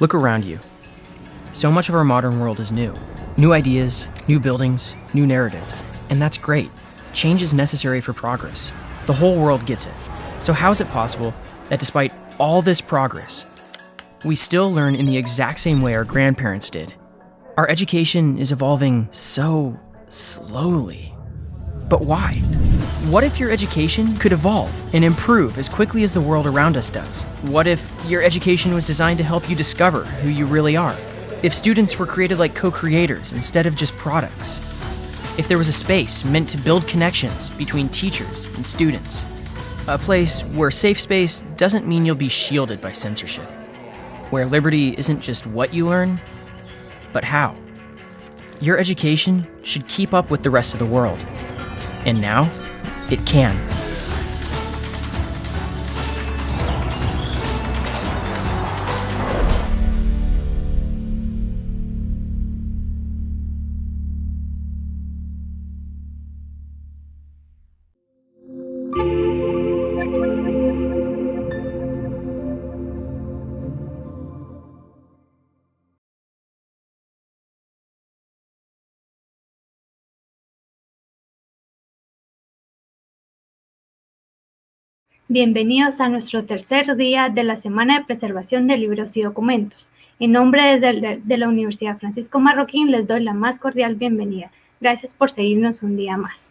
Look around you. So much of our modern world is new. New ideas, new buildings, new narratives. And that's great. Change is necessary for progress. The whole world gets it. So, how is it possible that despite all this progress, we still learn in the exact same way our grandparents did? Our education is evolving so slowly. But why? What if your education could evolve and improve as quickly as the world around us does? What if your education was designed to help you discover who you really are? If students were created like co creators instead of just products? If there was a space meant to build connections between teachers and students? A place where safe space doesn't mean you'll be shielded by censorship. Where liberty isn't just what you learn, but how. Your education should keep up with the rest of the world. And now, it can. Bienvenidos a nuestro tercer día de la Semana de Preservación de Libros y Documentos. En nombre de, la Universidad Francisco Marroquín les doy la más cordial bienvenida. Gracias por seguirnos un día más.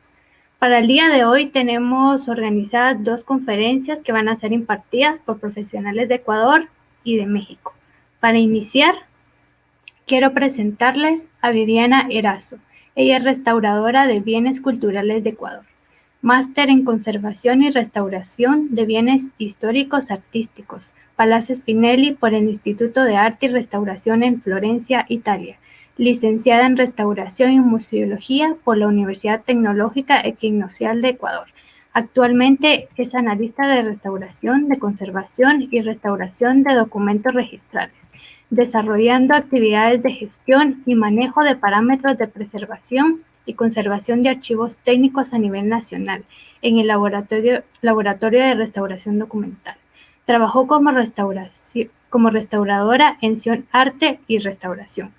Para el día de hoy tenemos organizadas dos conferencias que van a ser impartidas por profesionales de Ecuador y de México. Para iniciar, quiero presentarles a Viviana Erazo. Ella es restauradora de bienes culturales de Ecuador. Máster en Conservación y Restauración de Bienes Históricos Artísticos, Palacio Spinelli por el Instituto de Arte y Restauración en Florencia, Italia. Licenciada en Restauración y Museología por la Universidad Tecnológica Equinocial de Ecuador. Actualmente es analista de restauración, de conservación y restauración de documentos registrales, desarrollando actividades de gestión y manejo de parámetros de preservación y conservación de archivos técnicos a nivel nacional en el Laboratorio, Laboratorio de Restauración Documental. Trabajó como, como restauradora en Sion Arte y Restauración.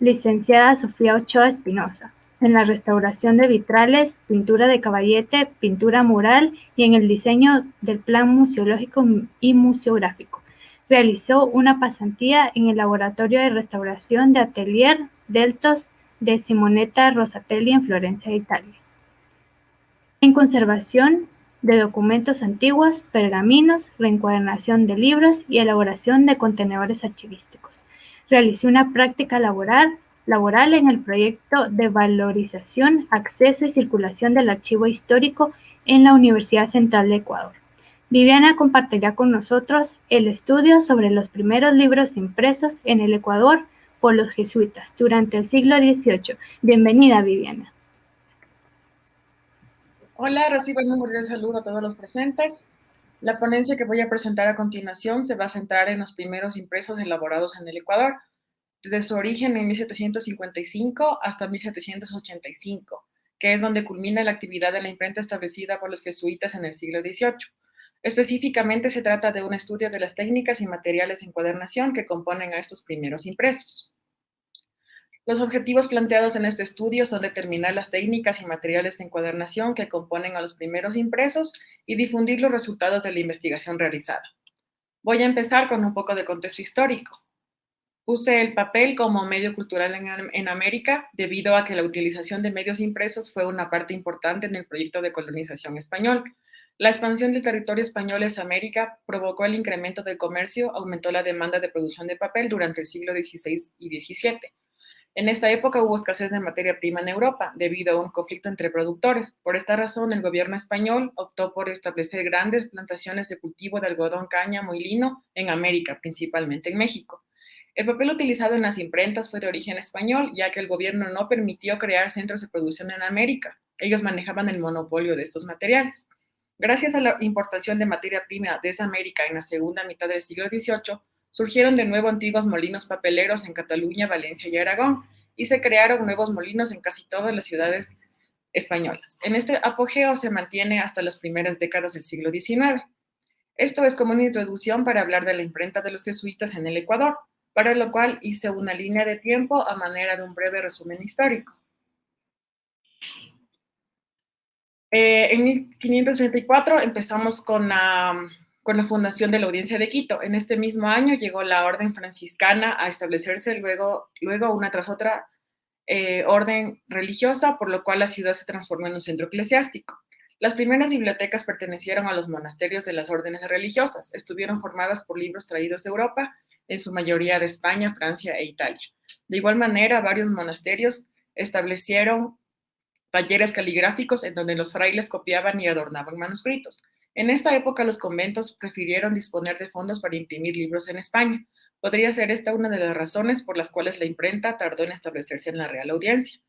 Licenciada Sofía Ochoa Espinosa, en la restauración de vitrales, pintura de caballete, pintura mural y en el diseño del plan museológico y museográfico. Realizó una pasantía en el Laboratorio de Restauración de Atelier Deltos de Simonetta Rosatelli en Florencia, Italia. En conservación de documentos antiguos, pergaminos, reencuadernación de libros y elaboración de contenedores archivísticos. Realizó una práctica laboral, laboral en el proyecto de valorización, acceso y circulación del archivo histórico en la Universidad Central de Ecuador. Viviana compartirá con nosotros el estudio sobre los primeros libros impresos en el Ecuador por los jesuitas durante el siglo XVIII. Bienvenida, Viviana. Hola, recibo un cordial saludo a todos los presentes. La ponencia que voy a presentar a continuación se va a centrar en los primeros impresos elaborados en el Ecuador, desde su origen en 1755 hasta 1785, que es donde culmina la actividad de la imprenta establecida por los jesuitas en el siglo XVIII. Específicamente se trata de un estudio de las técnicas y materiales de encuadernación que componen a estos primeros impresos. Los objetivos planteados en este estudio son determinar las técnicas y materiales de encuadernación que componen a los primeros impresos y difundir los resultados de la investigación realizada. Voy a empezar con un poco de contexto histórico. Puse el papel como medio cultural en, en, América debido a que la utilización de medios impresos fue una parte importante en el proyecto de colonización español, la expansión del territorio español en América provocó el incremento del comercio, aumentó la demanda de producción de papel durante el siglo XVI y XVII. En esta época hubo escasez de materia prima en Europa debido a un conflicto entre productores. Por esta razón, el gobierno español optó por establecer grandes plantaciones de cultivo de algodón, cáñamo y lino en América, principalmente en México. El papel utilizado en las imprentas fue de origen español, ya que el gobierno no permitió crear centros de producción en América. Ellos manejaban el monopolio de estos materiales. Gracias a la importación de materia prima desde América en la segunda mitad del siglo XVIII, surgieron de nuevo antiguos molinos papeleros en Cataluña, Valencia y Aragón, y se crearon nuevos molinos en casi todas las ciudades españolas. En este apogeo se mantiene hasta las primeras décadas del siglo XIX. Esto es como una introducción para hablar de la imprenta de los jesuitas en el Ecuador. para lo cual hice una línea de tiempo a manera de un breve resumen histórico. Eh, en 1534 empezamos con la, con la fundación de la Audiencia de Quito. En este mismo año llegó la orden franciscana a establecerse luego, luego una tras otra eh, orden religiosa, por lo cual la ciudad se transformó en un centro eclesiástico. Las primeras bibliotecas pertenecieron a los monasterios de las órdenes religiosas. Estuvieron formadas por libros traídos de Europa, en su mayoría de España, Francia e Italia. De igual manera, varios monasterios establecieron talleres caligráficos en donde los frailes copiaban y adornaban manuscritos. En esta época los conventos prefirieron disponer de fondos para imprimir libros en España. Podría ser esta una de las razones por las cuales la imprenta tardó en establecerse en la Real Audiencia.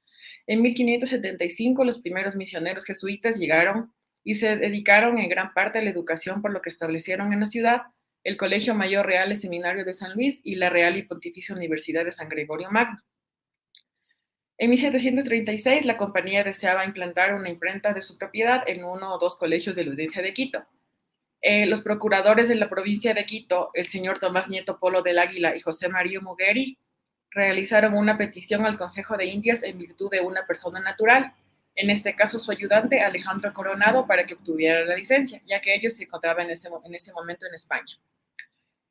En 1575 los primeros misioneros jesuitas llegaron y se dedicaron en gran parte a la educación por lo que establecieron en la ciudad el Colegio Mayor Real y Seminario de San Luis y la Real y Pontificia Universidad de San Gregorio Magno. En 1736, la compañía deseaba implantar una imprenta de su propiedad en uno o dos colegios de la audiencia de Quito. Eh, los procuradores de la provincia de Quito, el señor Tomás Nieto Polo del Águila y José María Mugueri, realizaron una petición al Consejo de Indias en virtud de una persona natural, en este caso su ayudante Alejandro Coronado, para que obtuviera la licencia, ya que ellos se encontraban en ese, en ese momento en España.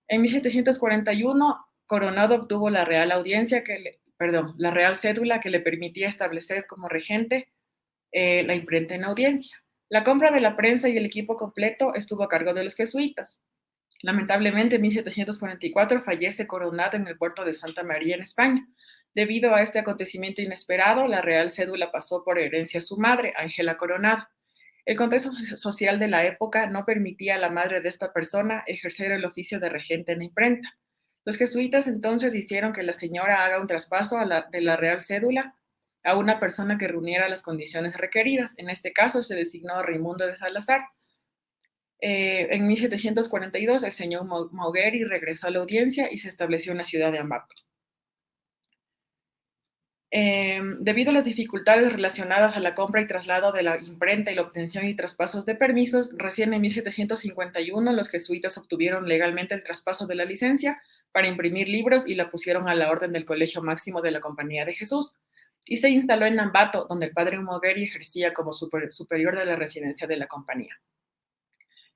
En 1741, Coronado obtuvo la real audiencia que le, perdón, la real cédula que le permitía establecer como regente eh, la imprenta en audiencia. La compra de la prensa y el equipo completo estuvo a cargo de los jesuitas. Lamentablemente, en 1744 fallece coronado en el puerto de Santa María, en España. Debido a este acontecimiento inesperado, la real cédula pasó por herencia a su madre, Ángela Coronado. El contexto social de la época no permitía a la madre de esta persona ejercer el oficio de regente en la imprenta. Los jesuitas entonces hicieron que la señora haga un traspaso de la real cédula a una persona que reuniera las condiciones requeridas. En este caso se designó a Raimundo de Salazar. Eh, en 1742 el señor Maugueri regresó a la audiencia y se estableció en la ciudad de Ambato. Em, debido a las dificultades relacionadas a la compra y traslado de la imprenta y la obtención y traspasos de permisos, recién en 1751 los jesuitas obtuvieron legalmente el traspaso de la licencia para imprimir libros y la pusieron a la orden del Colegio Máximo de la Compañía de Jesús y se instaló en Nambato, donde el padre Mogueri ejercía como superior de la residencia de la compañía.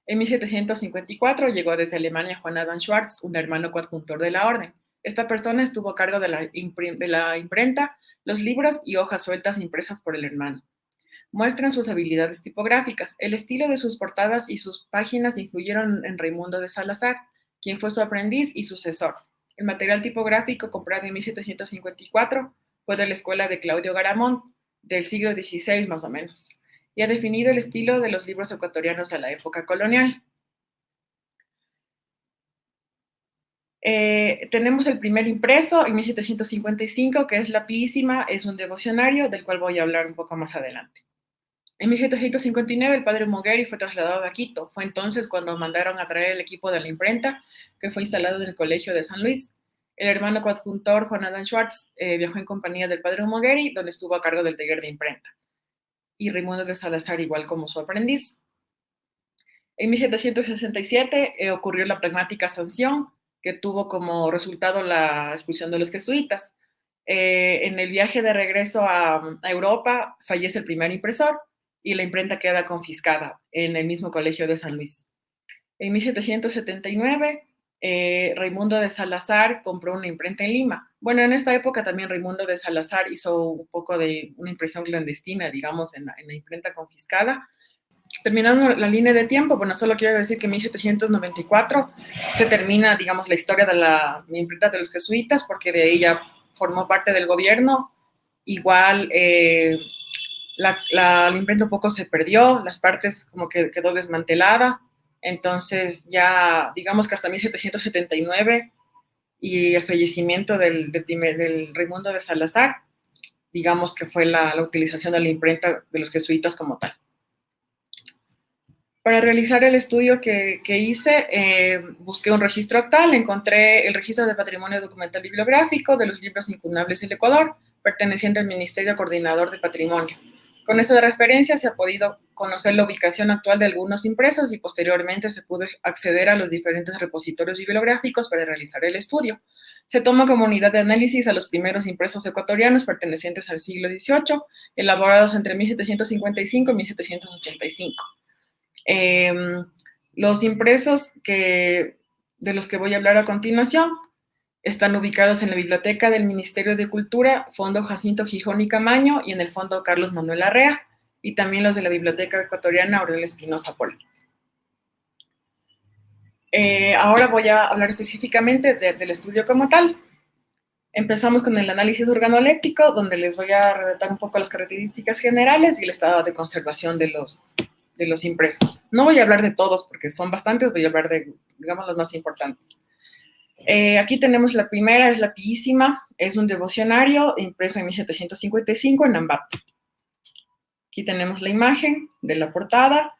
En 1754 llegó desde Alemania Juan Adam Schwartz, un hermano coadjuntor de la orden. Esta persona estuvo a cargo de la, de la imprenta, los libros y hojas sueltas impresas por el hermano. Muestran sus habilidades tipográficas. El estilo de sus portadas y sus páginas influyeron en Raimundo de Salazar, quien fue su aprendiz y sucesor. El material tipográfico comprado en 1754 fue de la escuela de Claudio Garamón, del siglo XVI más o menos, y ha definido el estilo de los libros ecuatorianos de la época colonial. Eh, tenemos el primer impreso en 1755, que es La Písima, es un devocionario del cual voy a hablar un poco más adelante. En 1759 el padre Mogueri fue trasladado a Quito. Fue entonces cuando mandaron a traer el equipo de la imprenta, que fue instalado en el Colegio de San Luis. El hermano coadjuntor Juan Adán Schwartz eh, viajó en compañía del padre Mogueri, donde estuvo a cargo del taller de imprenta. Y Raimundo de Salazar igual como su aprendiz. En 1767 eh, ocurrió la pragmática sanción, que tuvo como resultado la expulsión de los jesuitas. Eh, en el viaje de regreso a, Europa fallece el primer impresor y la imprenta queda confiscada en el mismo colegio de San Luis. En 1779, eh, Raimundo de Salazar compró una imprenta en Lima. Bueno, en esta época también Raimundo de Salazar hizo un poco de una impresión clandestina, digamos, en la, en la imprenta confiscada terminando la línea de tiempo, bueno, solo quiero decir que en 1794 se termina, digamos, la historia de la imprenta de los jesuitas, porque de ella formó parte del gobierno. Igual eh, la, imprenta poco se perdió, las partes como que quedó desmantelada, entonces ya, digamos que hasta 1779 y el fallecimiento del, del, primer, del Raimundo de Salazar, digamos que fue la, la utilización de la imprenta de los jesuitas como tal. Para realizar el estudio que, hice, eh, busqué un registro actual, encontré el registro de patrimonio documental bibliográfico de los libros incunables del Ecuador, perteneciente al Ministerio Coordinador de Patrimonio. Con esta referencia se ha podido conocer la ubicación actual de algunos impresos y posteriormente se pudo acceder a los diferentes repositorios bibliográficos para realizar el estudio. Se toma como unidad de análisis a los primeros impresos ecuatorianos pertenecientes al siglo XVIII, elaborados entre 1755 y 1785. Em, los impresos que, de los que voy a hablar a continuación están ubicados en la Biblioteca del Ministerio de Cultura, Fondo Jacinto Gijón y Camaño y en el Fondo Carlos Manuel Arrea, y también los de la Biblioteca Ecuatoriana Aurelio Espinosa Poli. Eh, ahora voy a hablar específicamente del estudio como tal. Empezamos con el análisis organoléptico, donde les voy a redactar un poco las características generales y el estado de conservación de los, de los impresos. No voy a hablar de todos porque son bastantes, voy a hablar de, digamos, los más importantes. Eh, aquí tenemos la primera, es la Piísima, es un devocionario impreso en 1755 en Ambato. Aquí tenemos la imagen de la portada.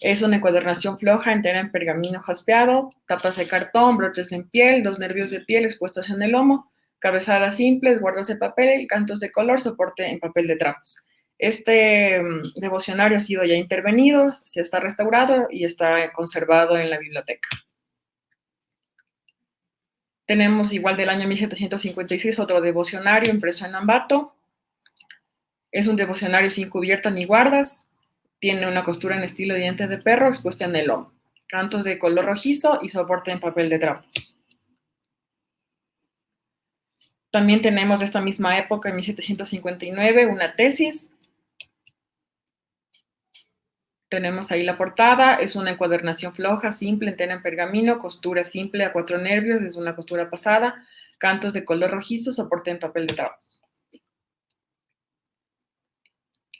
Es una encuadernación floja entera en pergamino jaspeado, tapas de cartón, broches en piel, dos nervios de piel expuestos en el lomo, cabezadas simples, guardas de papel, cantos de color, soporte en papel de trapos. Este mm, devocionario ha sido ya intervenido, se está restaurado y está conservado en la biblioteca. Tenemos igual del año 1756 otro devocionario impreso en Ambato, es un devocionario sin cubierta ni guardas. Tiene una costura en estilo diente de perro expuesta en el lomo. Cantos de color rojizo y soporte en papel de trapos. También tenemos de esta misma época, en 1759, una tesis. Tenemos ahí la portada, es una encuadernación floja, simple, entera en pergamino, costura simple a cuatro nervios, es una costura pasada, cantos de color rojizo, soporte en papel de trapos.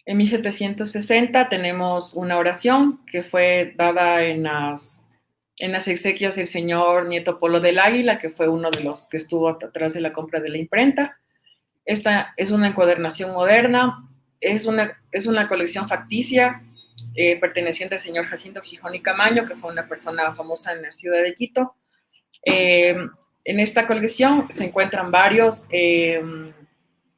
En 1760 tenemos una oración que fue dada en las, en las exequias del señor Nieto Polo del Águila, que fue uno de los que estuvo atrás de la compra de la imprenta. Esta es una encuadernación moderna, es una, es una colección facticia eh, perteneciente al señor Jacinto Gijón y Camaño, que fue una persona famosa en la ciudad de Quito. Eh, en esta colección se encuentran varios, eh,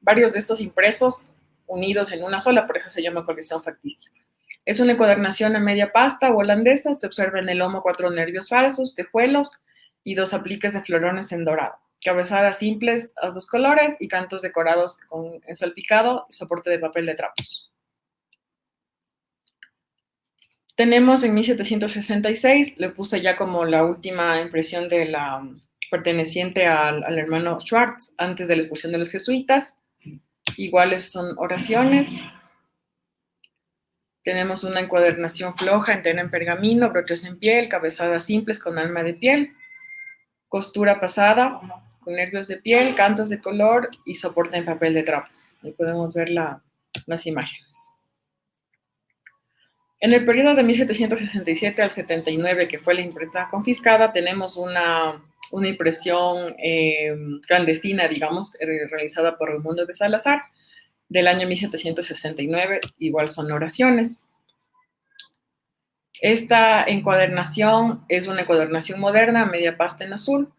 varios de estos impresos unidos en una sola, por eso se llama colección facticia. Es una encuadernación a media pasta holandesa, se observa en el lomo cuatro nervios falsos, tejuelos y dos apliques de florones en dorado. Cabezadas simples a dos colores y cantos decorados con salpicado y soporte de papel de trapos. Tenemos en 1766, le puse ya como la última impresión de la perteneciente al, al hermano Schwartz antes de la expulsión de los jesuitas, iguales son oraciones. Tenemos una encuadernación floja, entera en pergamino, broches en piel, cabezadas simples con alma de piel, costura pasada con nervios de piel, cantos de color y soporte en papel de trapos. Ahí podemos ver las imágenes. En el periodo de 1767 al 79, que fue la imprenta confiscada, tenemos una una impresión eh, clandestina, digamos, eh, realizada por Raimundo de Salazar, del año 1769, igual son oraciones. Esta encuadernación es una encuadernación moderna, media pasta en azul,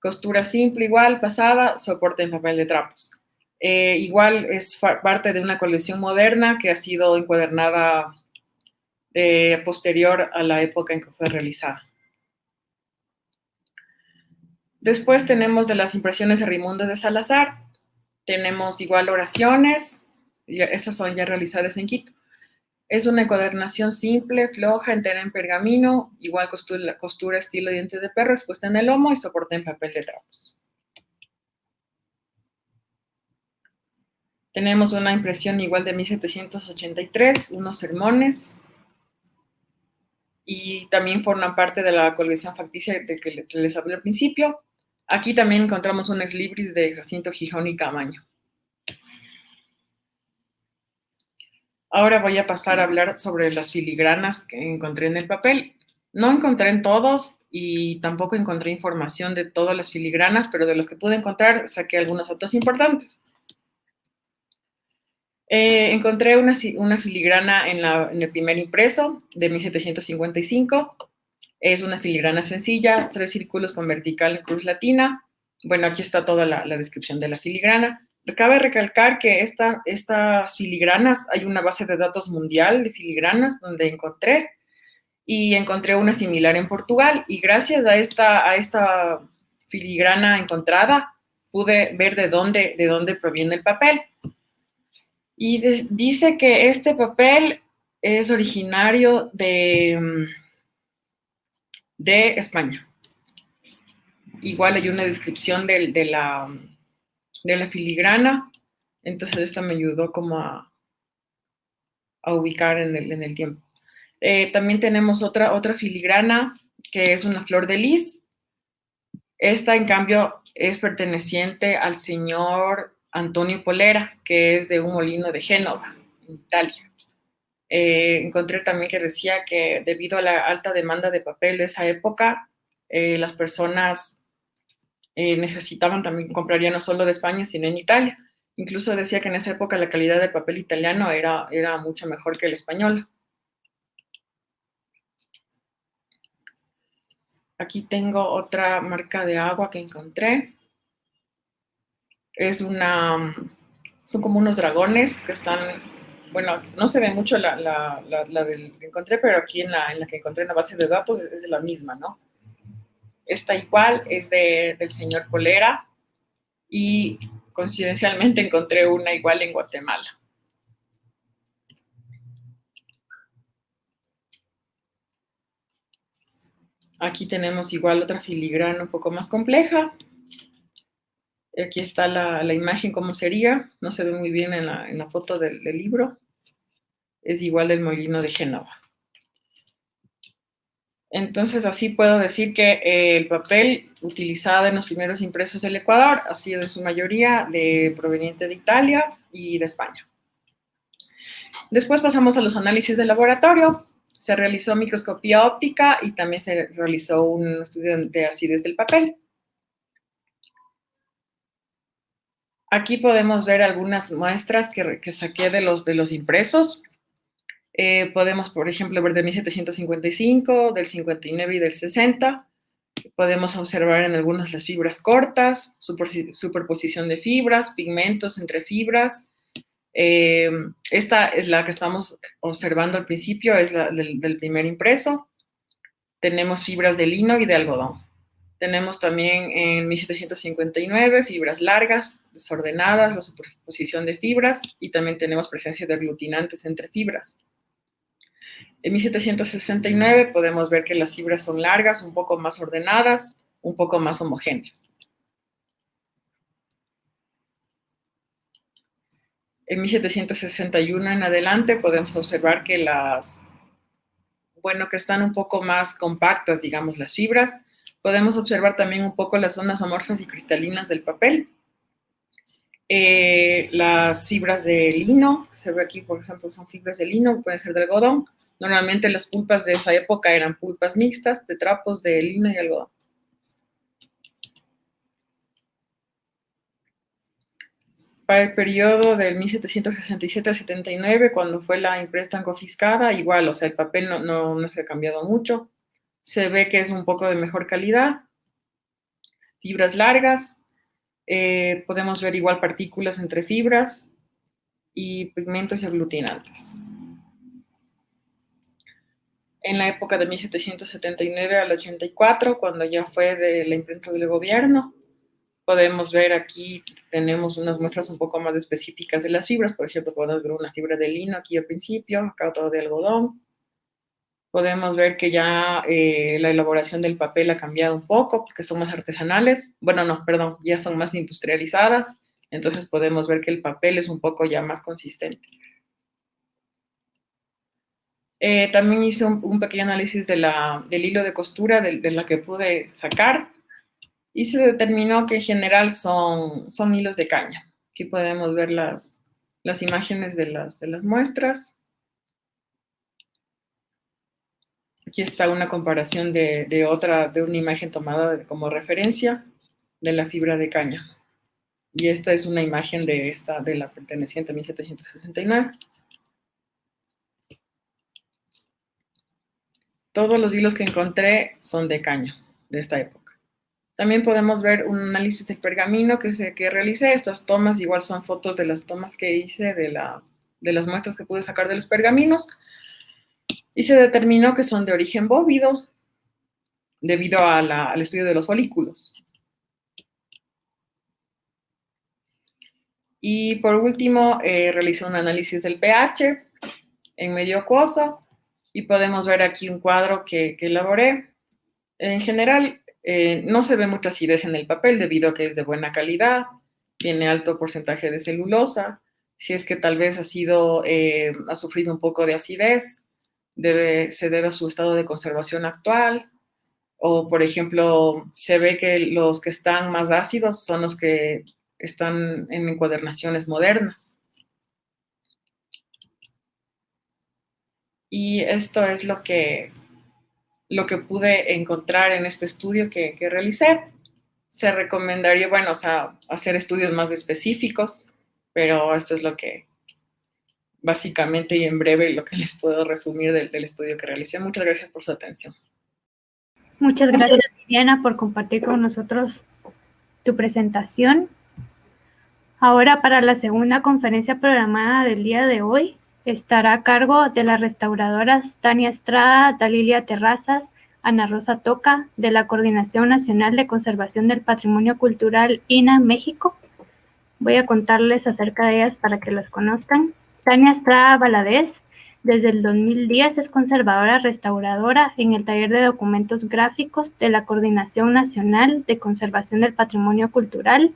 costura simple igual, pasada, soporte en papel de trapos. Eh, igual es parte de una colección moderna que ha sido encuadernada posterior a la época en que fue realizada. Después tenemos de las impresiones de Raimundo de Salazar, tenemos igual oraciones, y estas son ya realizadas en Quito. Es una encuadernación simple, floja, entera en pergamino, igual costura, costura estilo diente de perro, expuesta en el lomo y soporte en papel de trapos. Tenemos una impresión igual de 1783, unos sermones, y también forman parte de la colección facticia de que les hablé al principio. Aquí también encontramos un ex libris de Jacinto Gijón y Camaño. Ahora voy a pasar a hablar sobre las filigranas que encontré en el papel. No encontré en todos y tampoco encontré información de todas las filigranas, pero de los que pude encontrar saqué algunos datos importantes. Eh, encontré una, filigrana en, el primer impreso de 1755 es una filigrana sencilla, tres círculos con vertical cruz latina. Bueno, aquí está toda la, descripción de la filigrana. Cabe recalcar que esta, estas filigranas, hay una base de datos mundial de filigranas donde encontré y encontré una similar en Portugal y gracias a esta, filigrana encontrada pude ver de dónde proviene el papel. Y dice que este papel es originario de, de España. Igual hay una descripción de, la, de la filigrana, entonces esto me ayudó como a, a ubicar en el, en el tiempo. Eh, también tenemos otra, otra filigrana que es una flor de lis. Esta, en cambio, es perteneciente al señor Antonio Polera, que es de un molino de Génova, en Italia. Eh, encontré también que decía que debido a la alta demanda de papel de esa época, eh, las personas eh, necesitaban también, comprarían no solo de España, sino en Italia. Incluso decía que en esa época la calidad del papel italiano era, era mucho mejor que el español. Aquí tengo otra marca de agua que encontré. Es una, son como unos dragones que están, bueno, no se ve mucho la, la, la, del que encontré, pero aquí en la, en la que encontré en la base de datos es, la misma, ¿no? Esta igual es de, del señor Polera y coincidencialmente encontré una igual en Guatemala. Aquí tenemos igual otra filigrana un poco más compleja. Aquí está la, imagen como sería. No se ve muy bien en la, foto del, del libro. Es igual del molino de Génova. Entonces, así puedo decir que eh, el papel utilizado en los primeros impresos del Ecuador ha sido en su mayoría de, proveniente de Italia y de España. Después pasamos a los análisis de laboratorio. Se realizó microscopía óptica y también se realizó un estudio de acidez del papel. Aquí podemos ver algunas muestras que, que saqué de los, de los impresos. Eh, podemos, por ejemplo, ver de 1755, del 59 y del 60. Podemos observar en algunas las fibras cortas, superposición de fibras, pigmentos entre fibras. Eh, esta es la que estamos observando al principio, es la del, del primer impreso. Tenemos fibras de lino y de algodón. Tenemos también en 1759 fibras largas, desordenadas, la superposición de fibras y también tenemos presencia de aglutinantes entre fibras. En 1769 podemos ver que las fibras son largas, un poco más ordenadas, un poco más homogéneas. En 1761 en adelante podemos observar que las, bueno, que están un poco más compactas, digamos, las fibras. Podemos observar también un poco las zonas amorfas y cristalinas del papel. Eh, las fibras de lino, se ve aquí, por ejemplo, son fibras de lino, pueden ser de algodón, Normalmente las pulpas de esa época eran pulpas mixtas de trapos de lino y algodón. Para el periodo del 1767 al 79, cuando fue la imprenta confiscada, igual, o sea, el papel no, no, se ha cambiado mucho. Se ve que es un poco de mejor calidad. Fibras largas. Eh, podemos ver igual partículas entre fibras y pigmentos y aglutinantes en la época de 1779 al 84, cuando ya fue de la imprenta del gobierno. Podemos ver aquí, tenemos unas muestras un poco más específicas de las fibras. Por ejemplo, podemos ver una fibra de lino aquí al principio, acá otra de algodón. Podemos ver que ya eh, la elaboración del papel ha cambiado un poco, porque son más artesanales. Bueno, no, perdón, ya son más industrializadas. Entonces podemos ver que el papel es un poco ya más consistente. Eh, también hice un, pequeño análisis de la, del hilo de costura de, la que pude sacar y se determinó que en general son, son hilos de caña. Aquí podemos ver las, las imágenes de las, de las muestras. Aquí está una comparación de, otra, de una imagen tomada como referencia de la fibra de caña. Y esta es una imagen de esta, de la perteneciente a 1769. Todos los hilos que encontré son de caña, de esta época. También podemos ver un análisis del pergamino que, se, que realicé. Estas tomas igual son fotos de las tomas que hice de, la, de las muestras que pude sacar de los pergaminos. Y se determinó que son de origen bóvido debido al estudio de los folículos. Y por último, eh, realicé un análisis del pH en medio acuoso y podemos ver aquí un cuadro que, que elaboré. En general, eh, no se ve mucha acidez en el papel debido a que es de buena calidad, tiene alto porcentaje de celulosa. Si es que tal vez ha, sido, eh, ha sufrido un poco de acidez, debe, se debe a su estado de conservación actual. O, por ejemplo, se ve que los que están más ácidos son los que están en encuadernaciones modernas. Y esto es lo que, lo que pude encontrar en este estudio que, que realicé. Se recomendaría, bueno, o sea, hacer estudios más específicos, pero esto es lo que básicamente y en breve lo que les puedo resumir del, estudio que realicé. Muchas gracias por su atención. Muchas gracias, Diana, por compartir con nosotros tu presentación. Ahora, para la segunda conferencia programada del día de hoy, estará a cargo de las restauradoras Tania Estrada, Dalilia Terrazas, Ana Rosa Toca, de la Coordinación Nacional de Conservación del Patrimonio Cultural INA México. Voy a contarles acerca de ellas para que las conozcan. Tania Estrada Valadez, desde el 2010 es conservadora restauradora en el taller de documentos gráficos de la Coordinación Nacional de Conservación del Patrimonio Cultural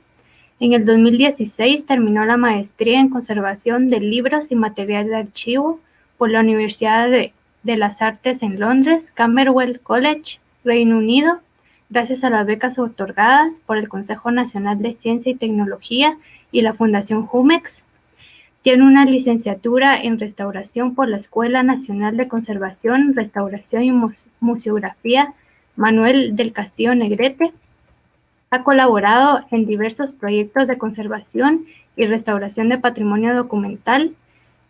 en el 2016 terminó la maestría en conservación de libros y material de archivo por la Universidad de, las Artes en Londres, Camberwell College, Reino Unido, gracias a las becas otorgadas por el Consejo Nacional de Ciencia y Tecnología y la Fundación Jumex. Tiene una licenciatura en restauración por la Escuela Nacional de Conservación, Restauración y Museografía Manuel del Castillo Negrete ha colaborado en diversos proyectos de conservación y restauración de patrimonio documental.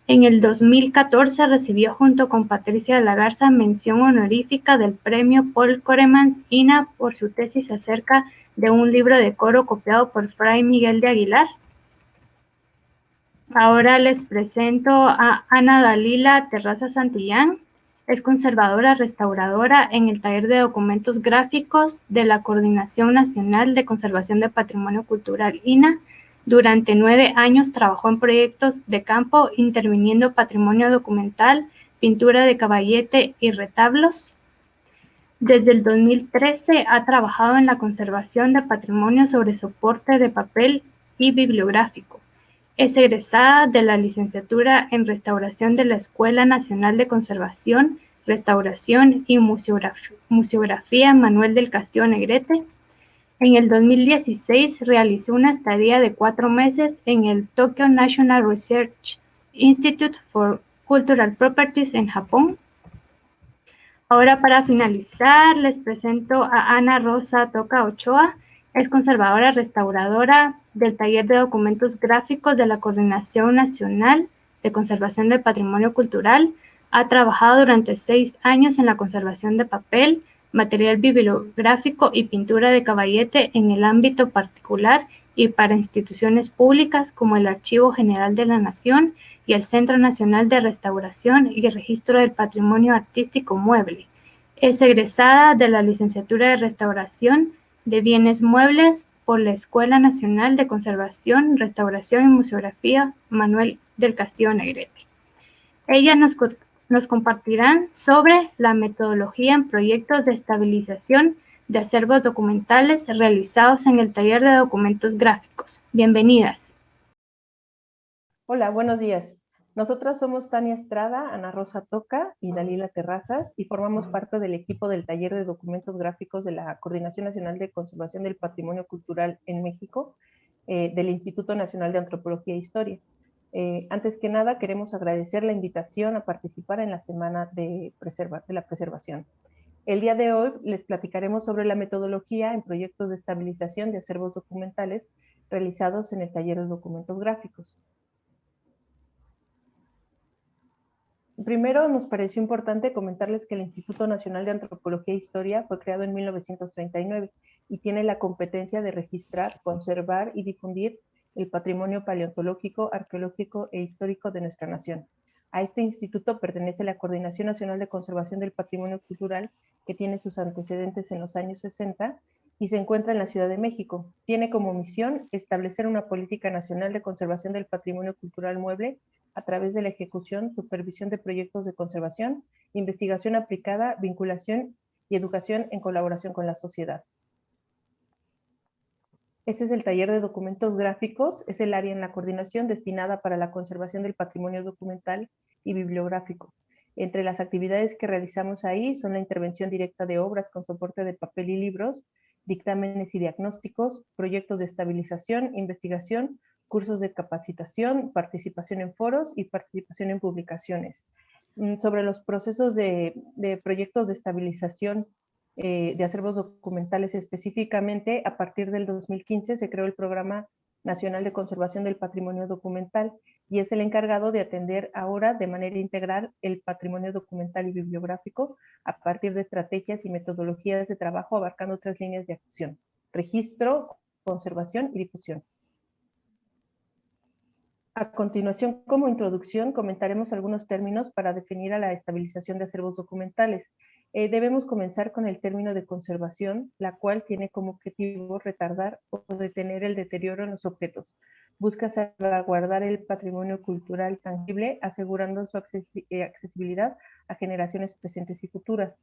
En el 2014 recibió junto con Patricia de la Garza mención honorífica del premio Paul Coremans INA por su tesis acerca de un libro de coro copiado por Fray Miguel de Aguilar. Ahora les presento a Ana Dalila Terraza Santillán, es conservadora restauradora en el taller de documentos gráficos de la Coordinación Nacional de Conservación de Patrimonio Cultural INA. Durante nueve años trabajó en proyectos de campo interviniendo patrimonio documental, pintura de caballete y retablos. Desde el 2013 ha trabajado en la conservación de patrimonio sobre soporte de papel y bibliográfico. Es egresada de la licenciatura en Restauración de la Escuela Nacional de Conservación, Restauración y Museografía Manuel del Castillo Negrete. En el 2016 realizó una estadía de cuatro meses en el Tokyo National Research Institute for Cultural Properties en Japón. Ahora para finalizar les presento a Ana Rosa Toca Ochoa, es conservadora restauradora del Taller de Documentos Gráficos de la Coordinación Nacional de Conservación del Patrimonio Cultural. Ha trabajado durante seis años en la conservación de papel, material bibliográfico y pintura de caballete en el ámbito particular y para instituciones públicas como el Archivo General de la Nación y el Centro Nacional de Restauración y Registro del Patrimonio Artístico Mueble. Es egresada de la licenciatura de Restauración de Bienes Muebles por la Escuela Nacional de Conservación, Restauración y Museografía Manuel del Castillo Negrete. Ellas nos, nos compartirán sobre la metodología en proyectos de estabilización de acervos documentales realizados en el taller de documentos gráficos. Bienvenidas. Hola, buenos días. Nosotras somos Tania Estrada, Ana Rosa Toca y Dalila Terrazas y formamos parte del equipo del taller de documentos gráficos de la Coordinación Nacional de Conservación del Patrimonio Cultural en México eh, del Instituto Nacional de Antropología e Historia. Eh, antes que nada, queremos agradecer la invitación a participar en la Semana de, de la Preservación. El día de hoy les platicaremos sobre la metodología en proyectos de estabilización de acervos documentales realizados en el taller de documentos gráficos. Primero nos pareció importante comentarles que el Instituto Nacional de Antropología e Historia fue creado en 1939 y tiene la competencia de registrar, conservar y difundir el patrimonio paleontológico, arqueológico e histórico de nuestra nación. A este instituto pertenece la Coordinación Nacional de Conservación del Patrimonio Cultural, que tiene sus antecedentes en los años 60 y se encuentra en la Ciudad de México. Tiene como misión establecer una política nacional de conservación del patrimonio cultural mueble a través de la ejecución, supervisión de proyectos de conservación, investigación aplicada, vinculación y educación en colaboración con la sociedad. Ese es el taller de documentos gráficos, es el área en la coordinación destinada para la conservación del patrimonio documental y bibliográfico. Entre las actividades que realizamos ahí son la intervención directa de obras con soporte de papel y libros, dictámenes y diagnósticos, proyectos de estabilización, investigación, cursos de capacitación, participación en foros y participación en publicaciones. Mm, sobre los procesos de, proyectos de estabilización eh, de acervos documentales específicamente, a partir del 2015 se creó el Programa Nacional de Conservación del Patrimonio Documental y es el encargado de atender ahora de manera integral el patrimonio documental y bibliográfico a partir de estrategias y metodologías de trabajo abarcando tres líneas de acción, registro, conservación y difusión. A continuación, como introducción, comentaremos algunos términos para definir a la estabilización de acervos documentales. Eh, debemos comenzar con el término de conservación, la cual tiene como objetivo retardar o detener el deterioro en los objetos. Busca salvaguardar el patrimonio cultural tangible, asegurando su eh, accesibilidad a generaciones presentes y futuras.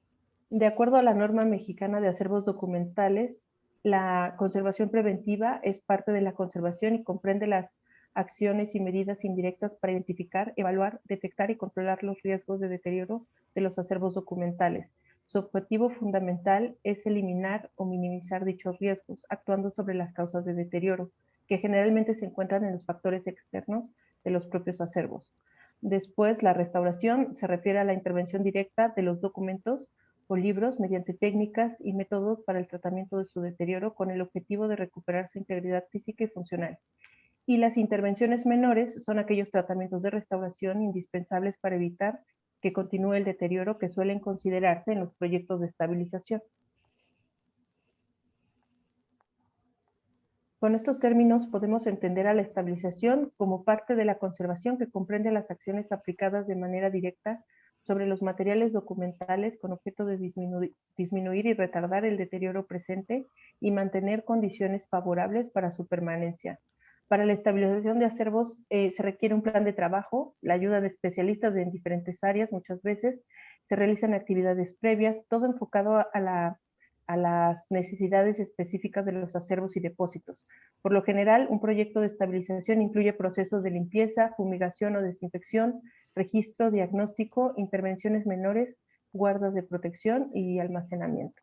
De acuerdo a la norma mexicana de acervos documentales, la conservación preventiva es parte de la conservación y comprende las acciones y medidas indirectas para identificar, evaluar, detectar y controlar los riesgos de deterioro de los acervos documentales. Su objetivo fundamental es eliminar o minimizar dichos riesgos, actuando sobre las causas de deterioro, que generalmente se encuentran en los factores externos de los propios acervos. Después, la restauración se refiere a la intervención directa de los documentos o libros mediante técnicas y métodos para el tratamiento de su deterioro con el objetivo de recuperar su integridad física y funcional y las intervenciones menores son aquellos tratamientos de restauración indispensables para evitar que continúe el deterioro que suelen considerarse en los proyectos de estabilización. Con estos términos podemos entender a la estabilización como parte de la conservación que comprende las acciones aplicadas de manera directa sobre los materiales documentales con objeto de disminuir y retardar el deterioro presente y mantener condiciones favorables para su permanencia, para la estabilización de acervos eh, se requiere un plan de trabajo, la ayuda de especialistas en diferentes áreas muchas veces, se realizan actividades previas, todo enfocado a, a las necesidades específicas de los acervos y depósitos. Por lo general, un proyecto de estabilización incluye procesos de limpieza, fumigación o desinfección, registro, diagnóstico, intervenciones menores, guardas de protección y almacenamiento.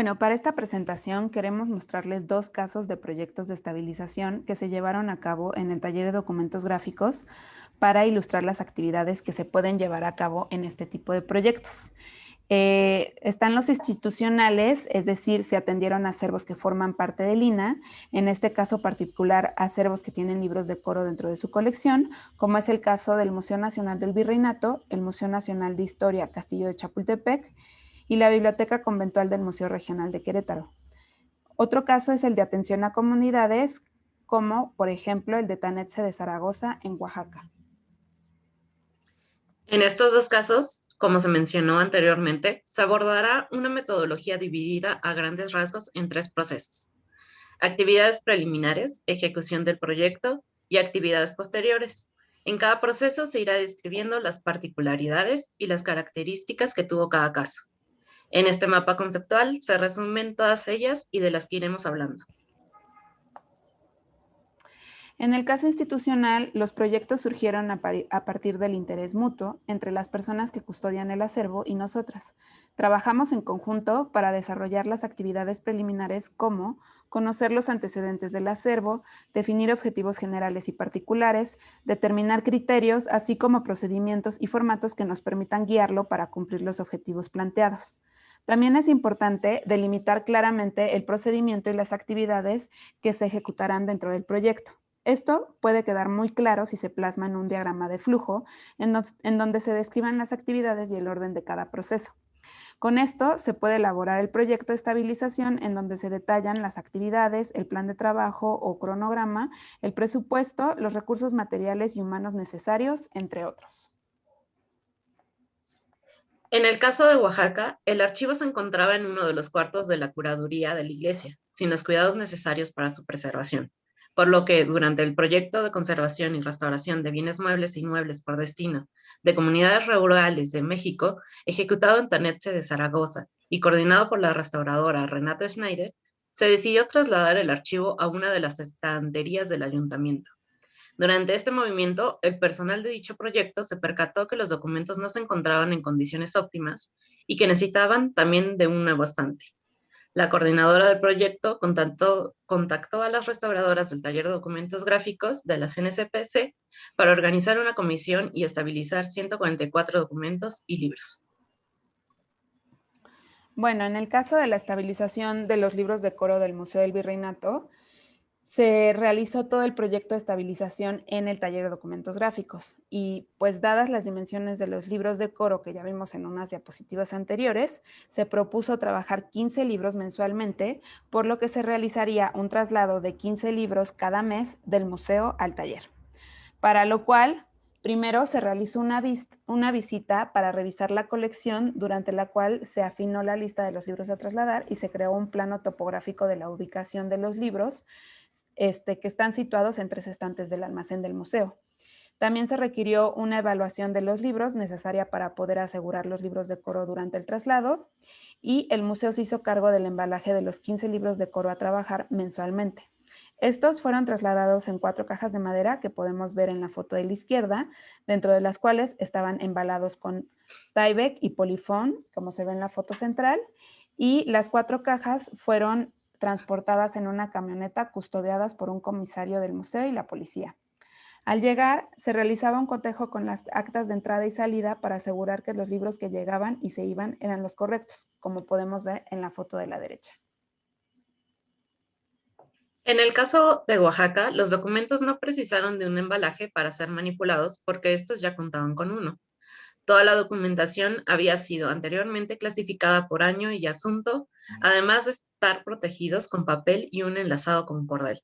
Bueno, para esta presentación queremos mostrarles dos casos de proyectos de estabilización que se llevaron a cabo en el taller de documentos gráficos para ilustrar las actividades que se pueden llevar a cabo en este tipo de proyectos. Eh, están los institucionales, es decir, se atendieron acervos que forman parte del INA, en este caso particular acervos que tienen libros de coro dentro de su colección, como es el caso del Museo Nacional del Virreinato, el Museo Nacional de Historia Castillo de Chapultepec y la Biblioteca Conventual del Museo Regional de Querétaro. Otro caso es el de atención a comunidades, como por ejemplo el de Tanetse de Zaragoza en Oaxaca. En estos dos casos, como se mencionó anteriormente, se abordará una metodología dividida a grandes rasgos en tres procesos. Actividades preliminares, ejecución del proyecto y actividades posteriores. En cada proceso se irá describiendo las particularidades y las características que tuvo cada caso. En este mapa conceptual se resumen todas ellas y de las que iremos hablando. En el caso institucional, los proyectos surgieron a, partir del interés mutuo entre las personas que custodian el acervo y nosotras. Trabajamos en conjunto para desarrollar las actividades preliminares como conocer los antecedentes del acervo, definir objetivos generales y particulares, determinar criterios, así como procedimientos y formatos que nos permitan guiarlo para cumplir los objetivos planteados. También es importante delimitar claramente el procedimiento y las actividades que se ejecutarán dentro del proyecto. Esto puede quedar muy claro si se plasma en un diagrama de flujo, en, donde se describan las actividades y el orden de cada proceso. Con esto se puede elaborar el proyecto de estabilización en donde se detallan las actividades, el plan de trabajo o cronograma, el presupuesto, los recursos materiales y humanos necesarios, entre otros. En el caso de Oaxaca, el archivo se encontraba en uno de los cuartos de la curaduría de la iglesia, sin los cuidados necesarios para su preservación por lo que durante el proyecto de conservación y restauración de bienes muebles e inmuebles por destino de comunidades rurales de México, ejecutado en Tanetche de Zaragoza y coordinado por la restauradora Renata Schneider, se decidió trasladar el archivo a una de las estanterías del ayuntamiento. Durante este movimiento, el personal de dicho proyecto se percató que los documentos no se encontraban en condiciones óptimas y que necesitaban también de un nuevo estante. La coordinadora del proyecto contactó, contactó, a las restauradoras del taller de documentos gráficos de la CNCPC para organizar una comisión y estabilizar 144 documentos y libros. Bueno, en el caso de la estabilización de los libros de coro del Museo del Virreinato, se realizó todo el proyecto de estabilización en el taller de documentos gráficos y pues dadas las dimensiones de los libros de coro que ya vimos en unas diapositivas anteriores, se propuso trabajar 15 libros mensualmente, por lo que se realizaría un traslado de 15 libros cada mes del museo al taller. Para lo cual, primero se realizó una, una visita para revisar la colección, durante la cual se afinó la lista de los libros a trasladar y se creó un plano topográfico de la ubicación de los libros, este, que están situados en tres estantes del almacén del museo. También se requirió una evaluación de los libros necesaria para poder asegurar los libros de coro durante el traslado y el museo se hizo cargo del embalaje de los 15 libros de coro a trabajar mensualmente. Estos fueron trasladados en cuatro cajas de madera que podemos ver en la foto de la izquierda, dentro de las cuales estaban embalados con Tyvek y Polifón, como se ve en la foto central, y las cuatro cajas fueron transportadas en una camioneta custodiadas por un comisario del museo y la policía. Al llegar, se realizaba un cotejo con las actas de entrada y salida para asegurar que los libros que llegaban y se iban eran los correctos, como podemos ver en la foto de la derecha. En el caso de Oaxaca, los documentos no precisaron de un embalaje para ser manipulados porque estos ya contaban con uno. Toda la documentación había sido anteriormente clasificada por año y asunto, además de estar protegidos con papel y un enlazado con cordel.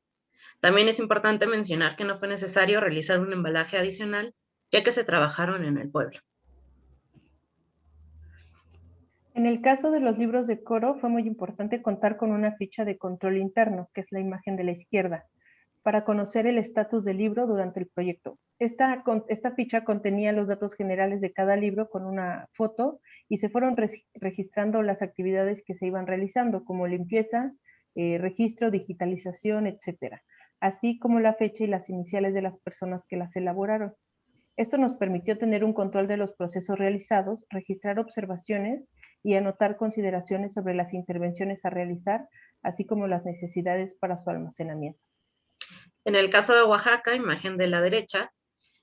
También es importante mencionar que no fue necesario realizar un embalaje adicional, ya que se trabajaron en el pueblo. En el caso de los libros de coro, fue muy importante contar con una ficha de control interno, que es la imagen de la izquierda, para conocer el estatus del libro durante el proyecto. Esta, ficha contenía los datos generales de cada libro con una foto y se fueron registrando las actividades que se iban realizando, como limpieza, eh, registro, digitalización, etcétera, así como la fecha y las iniciales de las personas que las elaboraron. Esto nos permitió tener un control de los procesos realizados, registrar observaciones y anotar consideraciones sobre las intervenciones a realizar, así como las necesidades para su almacenamiento. En el caso de Oaxaca, imagen de la derecha,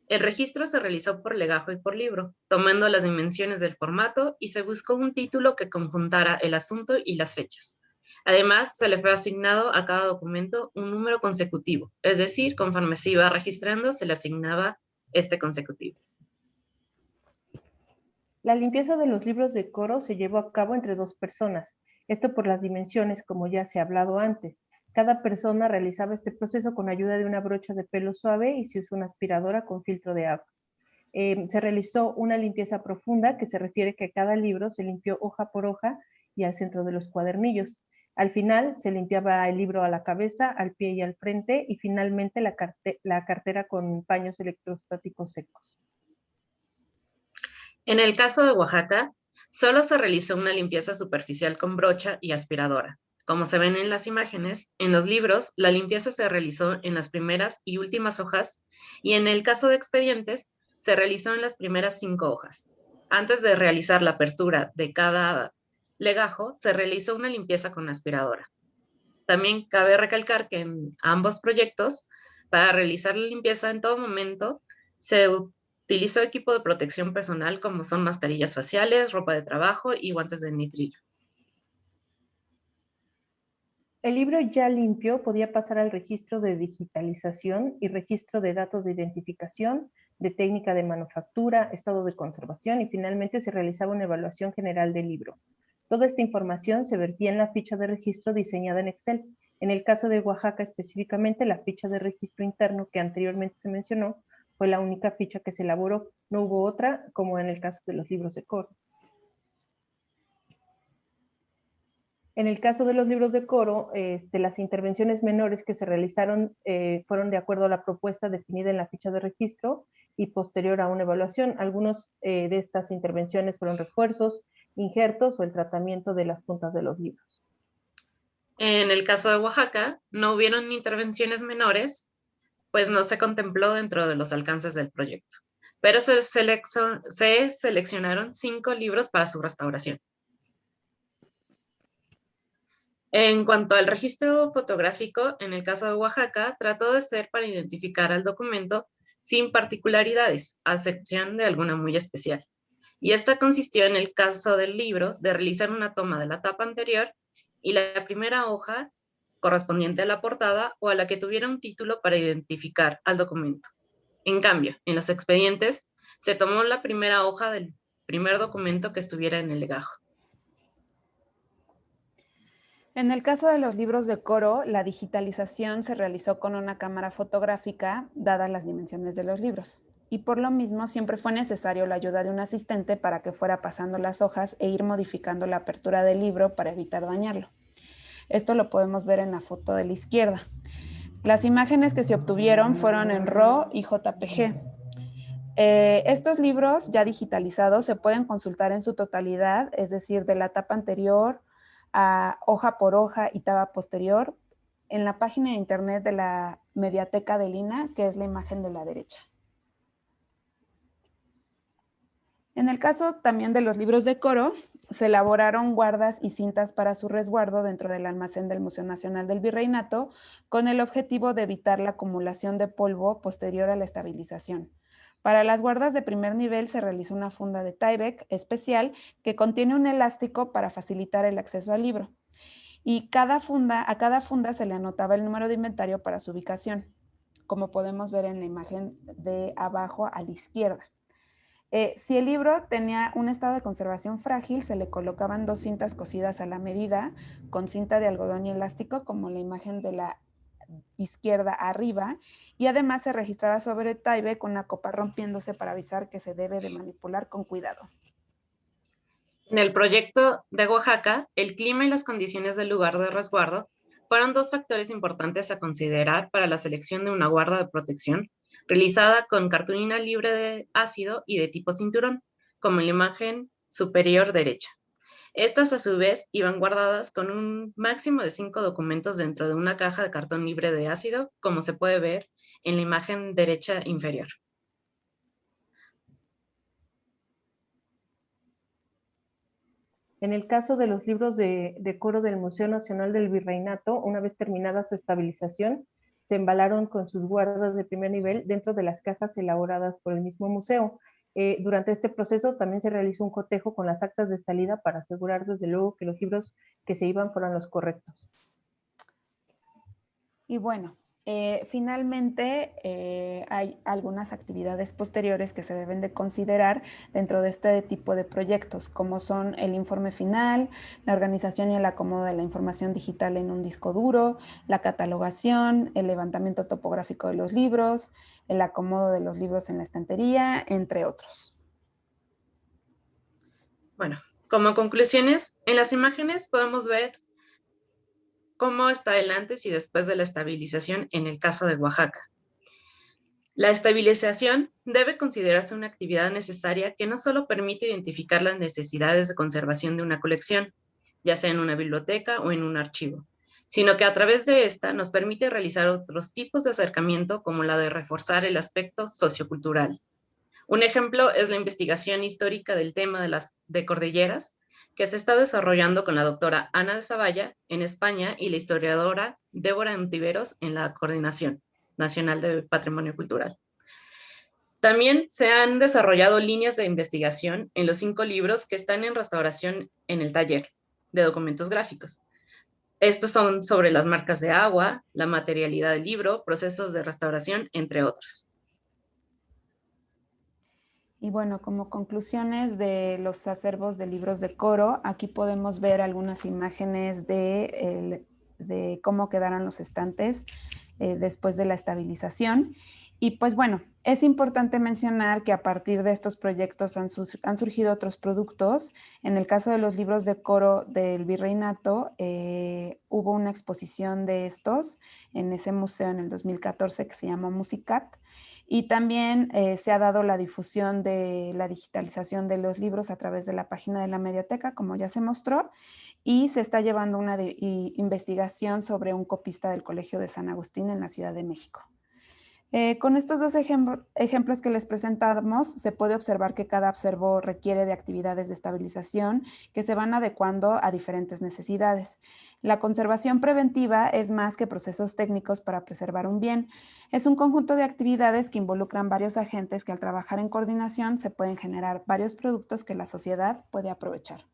el registro se realizó por legajo y por libro, tomando las dimensiones del formato y se buscó un título que conjuntara el asunto y las fechas. Además, se le fue asignado a cada documento un número consecutivo, es decir, conforme se iba registrando, se le asignaba este consecutivo. La limpieza de los libros de coro se llevó a cabo entre dos personas, esto por las dimensiones, como ya se ha hablado antes, cada persona realizaba este proceso con ayuda de una brocha de pelo suave y se usó una aspiradora con filtro de agua. Em, se realizó una limpieza profunda que se refiere que cada libro se limpió hoja por hoja y al centro de los cuadernillos. Al final se limpiaba el libro a la cabeza, al pie y al frente y finalmente la, la cartera con paños electrostáticos secos. En el caso de Oaxaca, solo se realizó una limpieza superficial con brocha y aspiradora. Como se ven en las imágenes, en los libros la limpieza se realizó en las primeras y últimas hojas y en el caso de expedientes se realizó en las primeras cinco hojas. Antes de realizar la apertura de cada legajo, se realizó una limpieza con aspiradora. También cabe recalcar que en ambos proyectos, para realizar la limpieza en todo momento, se utilizó equipo de protección personal como son mascarillas faciales, ropa de trabajo y guantes de nitrillo. El libro ya limpio podía pasar al registro de digitalización y registro de datos de identificación, de técnica de manufactura, estado de conservación y finalmente se realizaba una evaluación general del libro. Toda esta información se vertía en la ficha de registro diseñada en Excel. En el caso de Oaxaca específicamente, la ficha de registro interno que anteriormente se mencionó fue la única ficha que se elaboró. No hubo otra, como en el caso de los libros de. En el caso de los libros de coro, este, las intervenciones menores que se realizaron eh, fueron de acuerdo a la propuesta definida en la ficha de registro y posterior a una evaluación. Algunos eh, de estas intervenciones fueron refuerzos, injertos o el tratamiento de las puntas de los libros. En el caso de Oaxaca, no hubieron intervenciones menores, pues no se contempló dentro de los alcances del proyecto, pero se, se seleccionaron cinco libros para su restauración. En cuanto al registro fotográfico, en el caso de Oaxaca, trató de ser para identificar al documento sin particularidades, a excepción de alguna muy especial. Y esta consistió en el caso de libros de realizar una toma de la tapa anterior y la primera hoja correspondiente a la portada o a la que tuviera un título para identificar al documento. En cambio, en los expedientes se tomó la primera hoja del primer documento que estuviera en el legajo. En el caso de los libros de coro, la digitalización se realizó con una cámara fotográfica, dadas las dimensiones de los libros. Y por lo mismo siempre fue necesario la ayuda de un asistente para que fuera pasando las hojas e ir modificando la apertura del libro para evitar dañarlo. Esto lo podemos ver en la foto de la izquierda. Las imágenes que se obtuvieron fueron en RAW y JPG. Eh, estos libros ya digitalizados se pueden consultar en su totalidad, es decir, de la etapa anterior, a hoja por hoja y taba posterior en la página de internet de la mediateca de Lina, que es la imagen de la derecha. En el caso también de los libros de coro, se elaboraron guardas y cintas para su resguardo dentro del almacén del Museo Nacional del Virreinato con el objetivo de evitar la acumulación de polvo posterior a la estabilización. Para las guardas de primer nivel se realizó una funda de Tyvek especial que contiene un elástico para facilitar el acceso al libro. Y cada funda, a cada funda se le anotaba el número de inventario para su ubicación, como podemos ver en la imagen de abajo a la izquierda. Eh, si el libro tenía un estado de conservación frágil, se le colocaban dos cintas cosidas a la medida con cinta de algodón y elástico, como la imagen de la izquierda arriba y además se registrará sobre Taibe con la copa rompiéndose para avisar que se debe de manipular con cuidado. En el proyecto de Oaxaca, el clima y las condiciones del lugar de resguardo fueron dos factores importantes a considerar para la selección de una guarda de protección realizada con cartulina libre de ácido y de tipo cinturón, como en la imagen superior derecha. Estas a su vez iban guardadas con un máximo de cinco documentos dentro de una caja de cartón libre de ácido, como se puede ver en la imagen derecha inferior. En el caso de los libros de, de, coro del Museo Nacional del Virreinato, una vez terminada su estabilización, se embalaron con sus guardas de primer nivel dentro de las cajas elaboradas por el mismo museo. Eh, durante este proceso también se realizó un cotejo con las actas de salida para asegurar desde luego que los libros que se iban fueran los correctos. Y bueno, eh, finalmente, eh, hay algunas actividades posteriores que se deben de considerar dentro de este tipo de proyectos, como son el informe final, la organización y el acomodo de la información digital en un disco duro, la catalogación, el levantamiento topográfico de los libros, el acomodo de los libros en la estantería, entre otros. Bueno, como conclusiones, en las imágenes podemos ver cómo está el y después de la estabilización en el caso de Oaxaca. La estabilización debe considerarse una actividad necesaria que no solo permite identificar las necesidades de conservación de una colección, ya sea en una biblioteca o en un archivo, sino que a través de esta nos permite realizar otros tipos de acercamiento como la de reforzar el aspecto sociocultural. Un ejemplo es la investigación histórica del tema de las de cordilleras, que se está desarrollando con la doctora Ana de Zavalla en España y la historiadora Débora Antiveros en la Coordinación Nacional de Patrimonio Cultural. También se han desarrollado líneas de investigación en los cinco libros que están en restauración en el taller de documentos gráficos. Estos son sobre las marcas de agua, la materialidad del libro, procesos de restauración, entre otros. Y bueno, como conclusiones de los acervos de libros de coro, aquí podemos ver algunas imágenes de, cómo quedaron los estantes eh, después de la estabilización. Y pues bueno, es importante mencionar que a partir de estos proyectos han, surgido otros productos. En el caso de los libros de coro del Virreinato, eh, hubo una exposición de estos en ese museo en el 2014 que se llama Musicat. Y también eh, se ha dado la difusión de la digitalización de los libros a través de la página de la mediateca, como ya se mostró, y se está llevando una investigación sobre un copista del Colegio de San Agustín en la Ciudad de México. Eh, con estos dos ejemplos que les presentamos, se puede observar que cada observo requiere de actividades de estabilización que se van adecuando a diferentes necesidades. La conservación preventiva es más que procesos técnicos para preservar un bien. Es un conjunto de actividades que involucran varios agentes que al trabajar en coordinación se pueden generar varios productos que la sociedad puede aprovechar.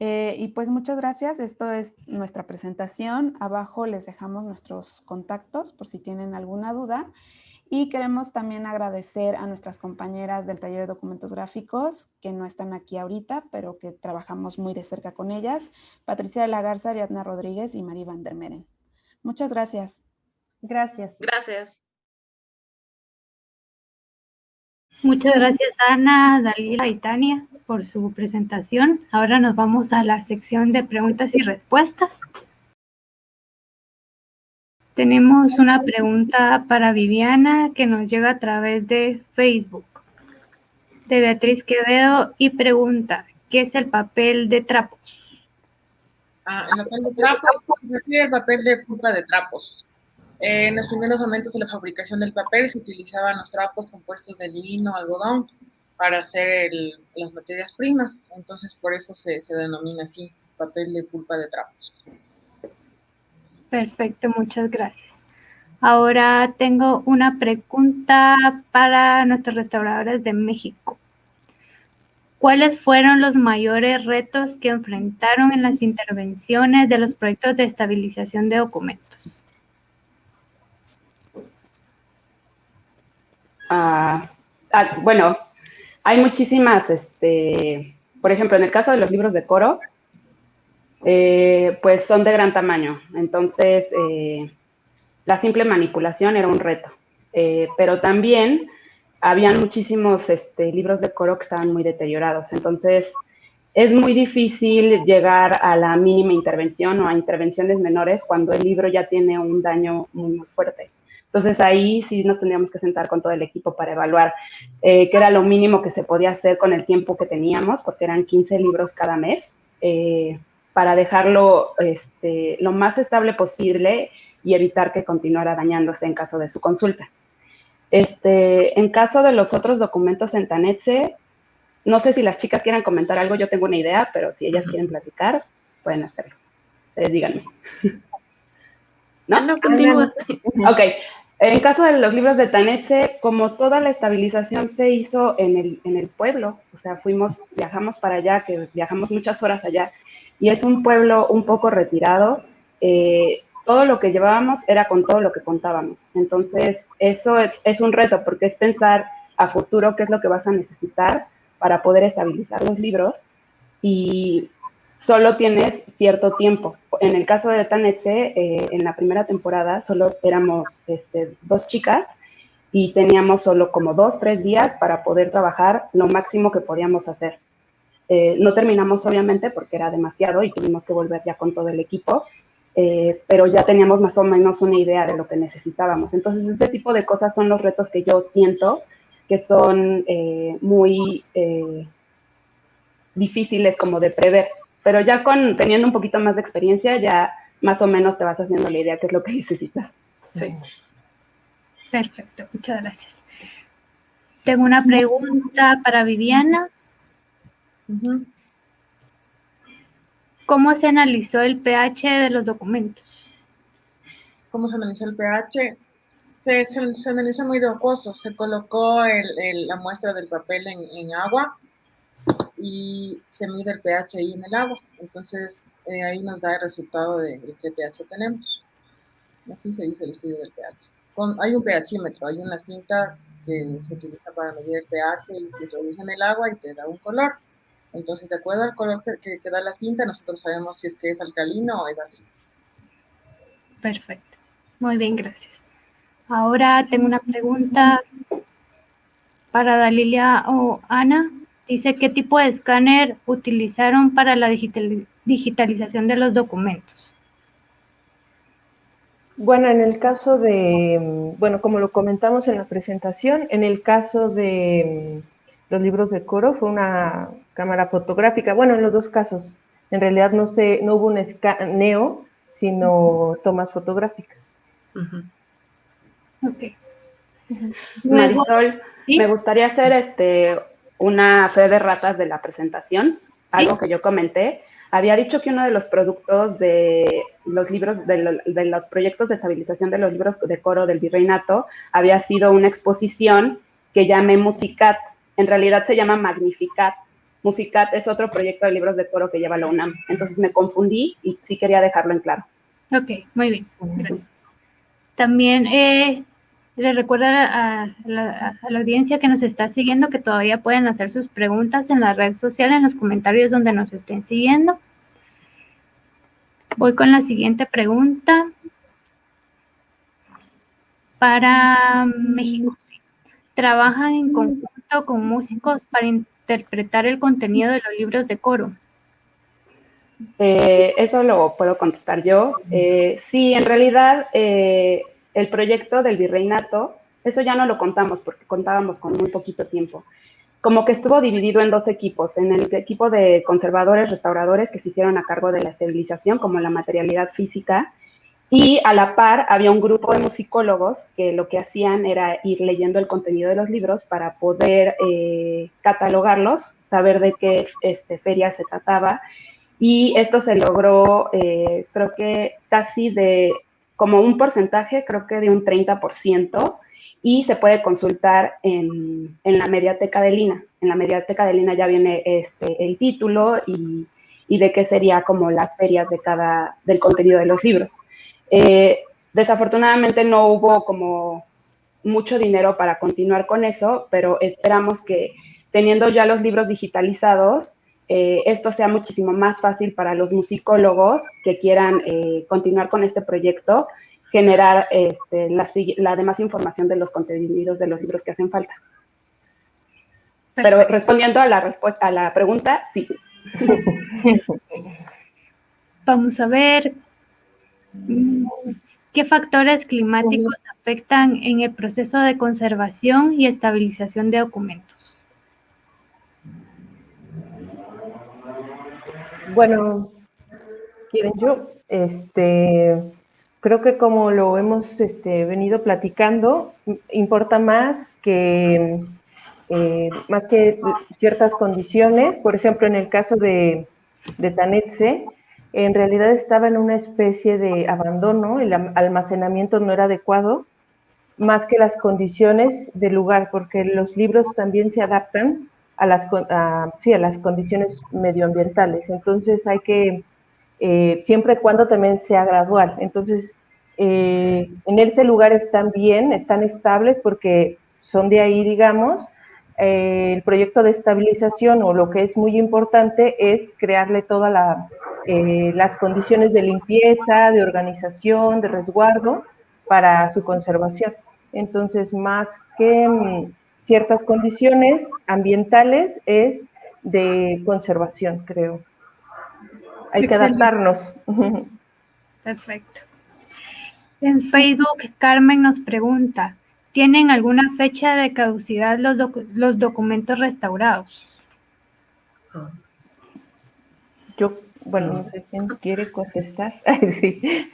Eh, y pues muchas gracias, esto es nuestra presentación. Abajo les dejamos nuestros contactos por si tienen alguna duda. Y queremos también agradecer a nuestras compañeras del taller de documentos gráficos que no están aquí ahorita, pero que trabajamos muy de cerca con ellas. Patricia de la Garza, Ariadna Rodríguez y María Van der Meren. Muchas gracias. Gracias. Gracias. Muchas gracias Ana, Dalila y Tania por su presentación. Ahora nos vamos a la sección de preguntas y respuestas. Tenemos una pregunta para Viviana que nos llega a través de Facebook, de Beatriz Quevedo, y pregunta, ¿qué es el papel de trapos? Ah, el papel de trapos el papel de pulpa de trapos. Eh, en los primeros momentos de la fabricación del papel se utilizaban los trapos compuestos de lino, algodón, para hacer las materias primas. Entonces, por eso se, se denomina así, papel de pulpa de trapos. Perfecto, muchas gracias. Ahora tengo una pregunta para nuestros restauradores de México. ¿Cuáles fueron los mayores retos que enfrentaron en las intervenciones de los proyectos de estabilización de documentos? Ah, ah, bueno, hay muchísimas, este, por ejemplo, en el caso de los libros de coro, eh, pues son de gran tamaño. Entonces, eh, la simple manipulación era un reto. Eh, pero también habían muchísimos este, libros de coro que estaban muy deteriorados. Entonces, es muy difícil llegar a la mínima intervención o a intervenciones menores cuando el libro ya tiene un daño muy, muy fuerte. Entonces ahí sí nos tendríamos que sentar con todo el equipo para evaluar eh, qué era lo mínimo que se podía hacer con el tiempo que teníamos, porque eran 15 libros cada mes, eh, para dejarlo este, lo más estable posible y evitar que continuara dañándose en caso de su consulta. Este, en caso de los otros documentos en Tanetse, no sé si las chicas quieran comentar algo, yo tengo una idea, pero si ellas quieren platicar, pueden hacerlo. Ustedes díganme. ¿No? No, continúa. Ok, en caso de los libros de Tanetse, como toda la estabilización se hizo en el, en el pueblo, o sea, fuimos, viajamos para allá, que viajamos muchas horas allá, y es un pueblo un poco retirado, eh, todo lo que llevábamos era con todo lo que contábamos. Entonces, eso es, es un reto, porque es pensar a futuro qué es lo que vas a necesitar para poder estabilizar los libros y solo tienes cierto tiempo. En el caso de Tanetse, eh, en la primera temporada solo éramos este, dos chicas y teníamos solo como dos, tres días para poder trabajar lo máximo que podíamos hacer. Eh, no terminamos obviamente porque era demasiado y tuvimos que volver ya con todo el equipo, eh, pero ya teníamos más o menos una idea de lo que necesitábamos. Entonces ese tipo de cosas son los retos que yo siento que son muy difíciles como de prever pero ya con teniendo un poquito más de experiencia, ya más o menos te vas haciendo la idea qué es lo que necesitas. Sí. Perfecto, muchas gracias. Tengo una pregunta para Viviana. ¿Cómo se analizó el pH de los documentos? ¿Cómo se analizó el pH? Se, analizó muy docoso. Se colocó la muestra del papel en agua y se mide el pH ahí en el agua. Entonces, eh, ahí nos da el resultado de, qué pH tenemos. Así se dice el estudio del pH. hay un pHímetro, hay una cinta que se utiliza para medir el pH y se introduce en el agua y te da un color. Entonces, de acuerdo al color que, que da la cinta, nosotros sabemos si es que es alcalino o es así. Perfecto. Muy bien, gracias. Ahora tengo una pregunta para Dalilia o Ana. Dice, ¿qué tipo de escáner utilizaron para la digitalización de los documentos? Bueno, en el caso de, bueno, como lo comentamos en la presentación, en el caso de mm, los libros de coro fue una cámara fotográfica. Bueno, en los dos casos, en realidad no, se, no hubo un escaneo, sino tomas fotográficas. Marisol, me gustaría hacer este, una fe de ratas de la presentación, algo que yo comenté. Había dicho que uno de los productos de los libros, de, los proyectos de estabilización de los libros de coro del virreinato, había sido una exposición que llamé Musicat. En realidad se llama Magnificat. Musicat es otro proyecto de libros de coro que lleva la UNAM. Entonces me confundí y sí quería dejarlo en claro. Ok, muy bien. También eh, le recuerdo a la, audiencia que nos está siguiendo que todavía pueden hacer sus preguntas en la red social, en los comentarios donde nos estén siguiendo. Voy con la siguiente pregunta. Para México, ¿trabajan en conjunto con músicos para interpretar el contenido de los libros de coro? Eh, eso lo puedo contestar yo. Eh, sí, en realidad eh, el proyecto del virreinato, eso ya no lo contamos porque contábamos con muy poquito tiempo. Como que estuvo dividido en dos equipos, en el equipo de conservadores, restauradores que se hicieron a cargo de la esterilización, como la materialidad física, y a la par había un grupo de musicólogos que lo que hacían era ir leyendo el contenido de los libros para poder eh, catalogarlos, saber de qué este, feria se trataba. Y esto se logró, eh, creo que casi de como un porcentaje, creo que de un 30%, y se puede consultar en, la mediateca de Lina. En la mediateca de Lina ya viene este, el título y, de qué sería como las ferias de cada, del contenido de los libros. Eh, desafortunadamente no hubo como mucho dinero para continuar con eso, pero esperamos que teniendo ya los libros digitalizados, eh, esto sea muchísimo más fácil para los musicólogos que quieran eh, continuar con este proyecto, generar este, la, demás información de los contenidos de los libros que hacen falta. Pero respondiendo a la, respuesta, a la pregunta, sí. Vamos a ver qué factores climáticos afectan en el proceso de conservación y estabilización de documentos. Bueno, quieren yo, este, creo que como lo hemos este, venido platicando, importa más que, eh, más que ciertas condiciones. Por ejemplo, en el caso de, de Tanetse, en realidad estaba en una especie de abandono, el almacenamiento no era adecuado, más que las condiciones del lugar, porque los libros también se adaptan a las, sí, a las condiciones medioambientales. Entonces hay que, eh, siempre y cuando también sea gradual. Entonces, eh, en ese lugar están bien, están estables porque son de ahí, digamos. Eh, el proyecto de estabilización o lo que es muy importante es crearle todas la, las condiciones de limpieza, de organización, de resguardo para su conservación. Entonces, más que mm, ciertas condiciones ambientales es de conservación, creo. Hay que adaptarnos. Perfecto. En Facebook, Carmen nos pregunta, ¿tienen alguna fecha de caducidad los, los documentos restaurados? Yo, bueno, no sé quién quiere contestar. sí.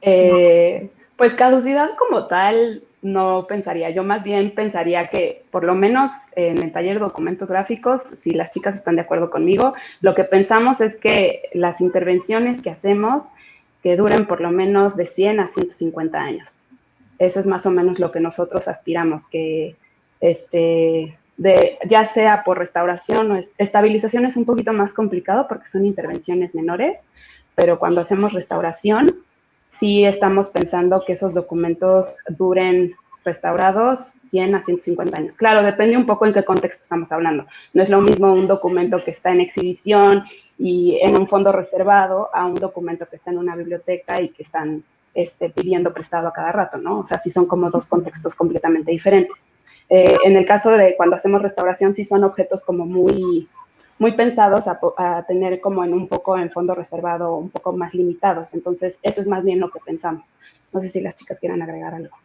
Eh, pues caducidad como tal, no pensaría. Yo más bien pensaría que, por lo menos en el taller de documentos gráficos, si las chicas están de acuerdo conmigo, lo que pensamos es que las intervenciones que hacemos que duren por lo menos de 100 a 150 años. Eso es más o menos lo que nosotros aspiramos, que este, de, ya sea por restauración o estabilización es un poquito más complicado porque son intervenciones menores, pero cuando hacemos restauración, sí estamos pensando que esos documentos duren restaurados 100 a 150 años. Claro, depende un poco en qué contexto estamos hablando. No es lo mismo un documento que está en exhibición y en un fondo reservado a un documento que está en una biblioteca y que están este, pidiendo prestado a cada rato, ¿no? O sea, sí son como dos contextos completamente diferentes. Eh, en el caso de cuando hacemos restauración, sí son objetos como muy, muy pensados a, tener como en un poco en fondo reservado, un poco más limitados. Entonces, eso es más bien lo que pensamos. No sé si las chicas quieran agregar algo.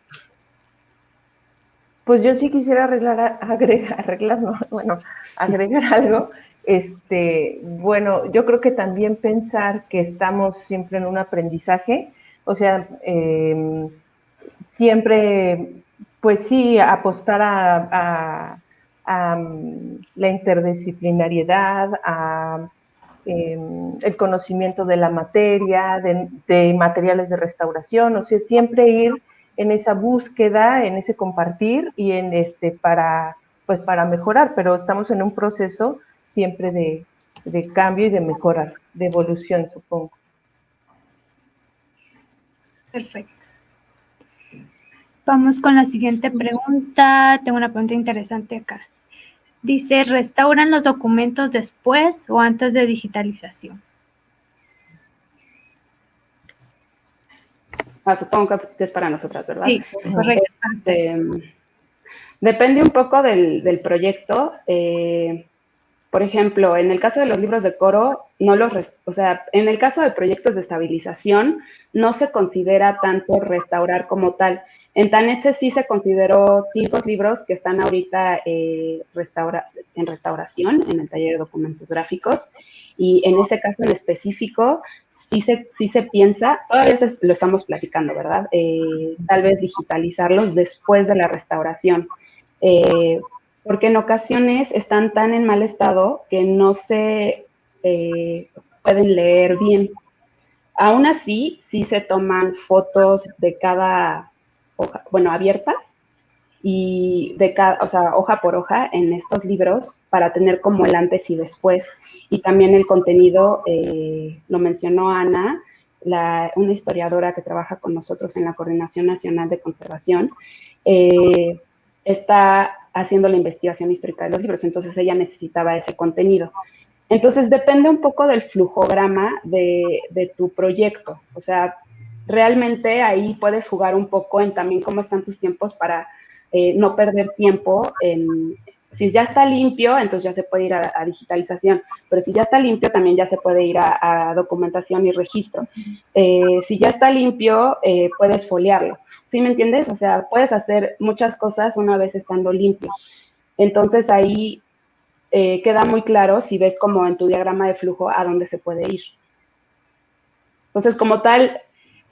Pues yo sí quisiera arreglar, agregar, arreglar, no, bueno, agregar algo. Este, bueno, yo creo que también pensar que estamos siempre en un aprendizaje, o sea, em, siempre, pues sí, apostar a, mm, la interdisciplinariedad, a em, el conocimiento de la materia, de, de, materiales de restauración, o sea, siempre ir en esa búsqueda, en ese compartir y en este para pues para mejorar, pero estamos en un proceso siempre de, de cambio y de mejorar, de evolución, supongo. Perfecto. Vamos con la siguiente pregunta. Tengo una pregunta interesante acá. Dice, ¿restauran los documentos después o antes de digitalización? Ah, supongo que es para nosotras, ¿verdad? Sí, correcto. Este, depende un poco del, proyecto. Eh, por ejemplo, en el caso de los libros de coro, no los, o sea, en el caso de proyectos de estabilización, no se considera tanto restaurar como tal. En Tanetse sí se consideró cinco libros que están ahorita eh, en restauración en el taller de documentos gráficos y en ese caso en específico sí se, sí se piensa, todavía lo estamos platicando, ¿verdad? Eh, tal vez digitalizarlos después de la restauración, eh, porque en ocasiones están tan en mal estado que no se pueden leer bien. Aún así, sí se toman fotos de cada bueno, abiertas y de cada, o sea, hoja por hoja en estos libros para tener como el antes y después. Y también el contenido, eh, lo mencionó Ana, la, una historiadora que trabaja con nosotros en la Coordinación Nacional de Conservación, eh, está haciendo la investigación histórica de los libros, entonces ella necesitaba ese contenido. Entonces depende un poco del flujograma de, de tu proyecto, o sea, realmente ahí puedes jugar un poco en también cómo están tus tiempos para eh, no perder tiempo si ya está limpio, entonces ya se puede ir a, digitalización, pero si ya está limpio, también ya se puede ir a, documentación y registro. Eh, si ya está limpio, eh, puedes foliarlo. ¿Sí me entiendes? O sea, puedes hacer muchas cosas una vez estando limpio. Entonces ahí queda muy claro si ves como en tu diagrama de flujo a dónde se puede ir. Entonces, como tal,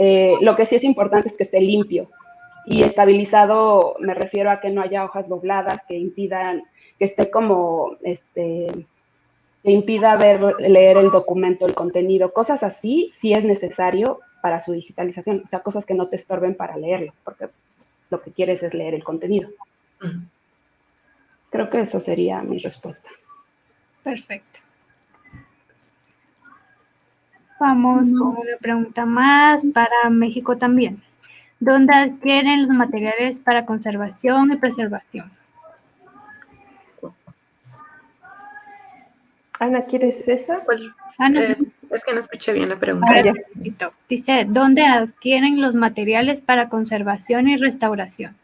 eh, lo que sí es importante es que esté limpio y estabilizado, me refiero a que no haya hojas dobladas que impidan, que esté como, este, que impida ver, leer el documento, el contenido, cosas así, sí es necesario para su digitalización, o sea, cosas que no te estorben para leerlo, porque lo que quieres es leer el contenido. Creo que eso sería mi respuesta. Perfecto. Vamos con una pregunta más para México también. ¿Dónde adquieren los materiales para conservación y preservación? Ana, ¿quieres esa? Eh, es que no escuché bien la pregunta. Dice, ¿dónde adquieren los materiales para conservación y restauración?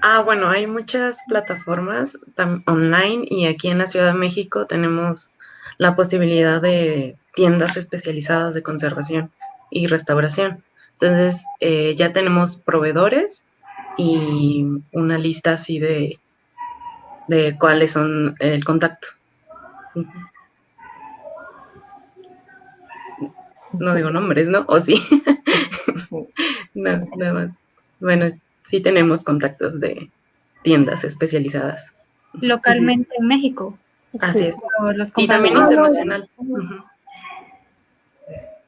Ah, bueno, hay muchas plataformas online y aquí en la Ciudad de México tenemos la posibilidad de tiendas especializadas de conservación y restauración. Entonces, eh, ya tenemos proveedores y una lista así de, de cuáles son el contacto. No digo nombres, ¿no? ¿O sí? no, nada más. Bueno, sí tenemos contactos de tiendas especializadas. Localmente en México. Así es. y también internacional.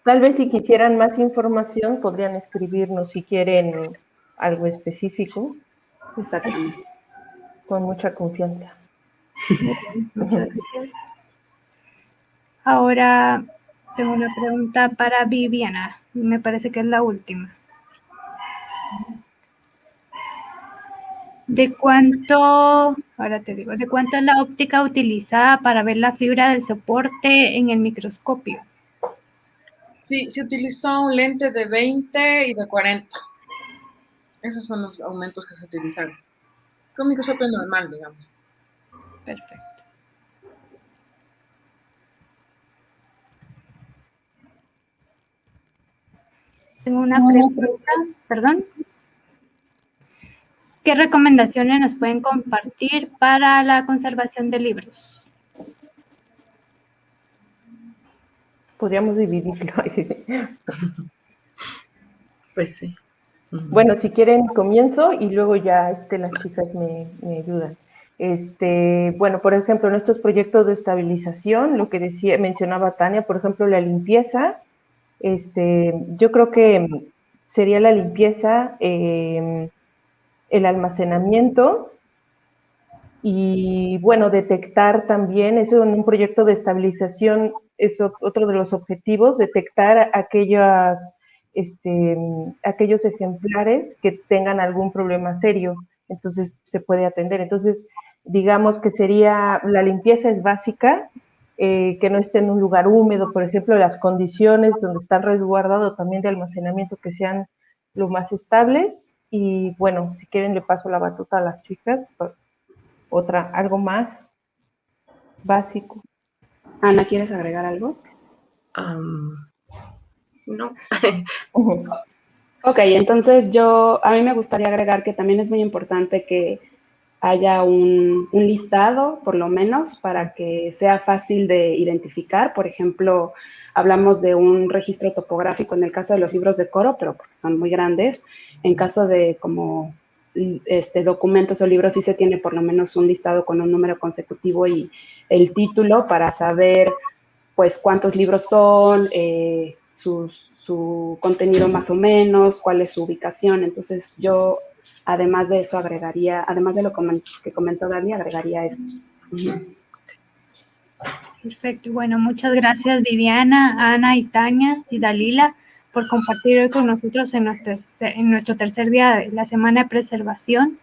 Tal vez si quisieran más información, podrían escribirnos si quieren algo específico. Exactamente. con mucha confianza. Muchas gracias. Ahora tengo una pregunta para Viviana. Me parece que es la última. ¿De cuánto, ahora te digo, de cuánto es la óptica utilizada para ver la fibra del soporte en el microscopio? Sí, se utilizó un lente de 20 y de 40. Esos son los aumentos que se utilizaron. Un microscopio normal, digamos. Perfecto. Tengo una pregunta, perdón. ¿Qué recomendaciones nos pueden compartir para la conservación de libros? Podríamos dividirlo. Pues sí. Bueno, si quieren comienzo y luego ya este, las chicas me, me, ayudan. Este, bueno, por ejemplo, en estos proyectos de estabilización, lo que decía, mencionaba Tania, por ejemplo, la limpieza, este, yo creo que sería la limpieza, eh, el almacenamiento y, bueno, detectar también, eso en un proyecto de estabilización es otro de los objetivos, detectar aquellas este, aquellos ejemplares que tengan algún problema serio, entonces se puede atender. Entonces, digamos que sería, la limpieza es básica, eh, que no esté en un lugar húmedo, por ejemplo, las condiciones donde están resguardados también de almacenamiento que sean lo más estables. Y bueno, si quieren le paso la batuta a las chicas, otra, algo más básico. Ana, ¿quieres agregar algo? no. ok, entonces yo, a mí me gustaría agregar que también es muy importante que haya un, un, listado, por lo menos, para que sea fácil de identificar. Por ejemplo, hablamos de un registro topográfico en el caso de los libros de coro, pero porque son muy grandes. En caso de como este, documentos o libros, sí se tiene por lo menos un listado con un número consecutivo y el título para saber pues cuántos libros son, eh, su contenido más o menos, cuál es su ubicación. Entonces yo, además de eso, agregaría, además de lo que comentó Gaby, agregaría eso. Perfecto. Bueno, muchas gracias Viviana, Ana y Tania y Dalila por compartir hoy con nosotros en nuestro, en nuestro tercer día de la Semana de Preservación.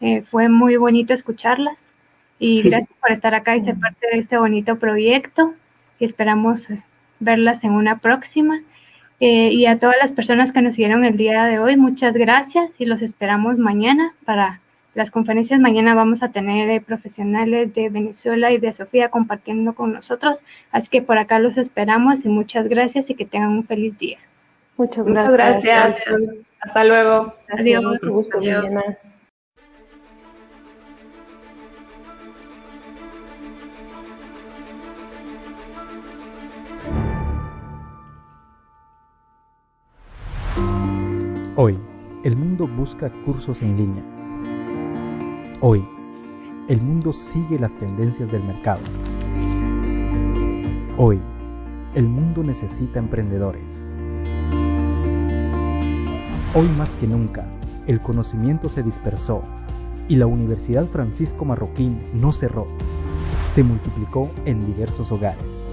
Eh, fue muy bonito escucharlas y gracias por estar acá y ser parte de este bonito proyecto y esperamos eh, verlas en una próxima. Eh, y a todas las personas que nos siguieron el día de hoy, muchas gracias y los esperamos mañana para las conferencias. Mañana vamos a tener eh, profesionales de Venezuela y de Sofía compartiendo con nosotros. Así que por acá los esperamos y muchas gracias y que tengan un feliz día. Muchas gracias. Muchas gracias. Hasta luego. Adiós. Mucho gusto, Adiós. Hoy, el mundo busca cursos en línea. Hoy, el mundo sigue las tendencias del mercado. Hoy, el mundo necesita emprendedores. Hoy más que nunca, el conocimiento se dispersó y la Universidad Francisco Marroquín no cerró, se multiplicó en diversos hogares.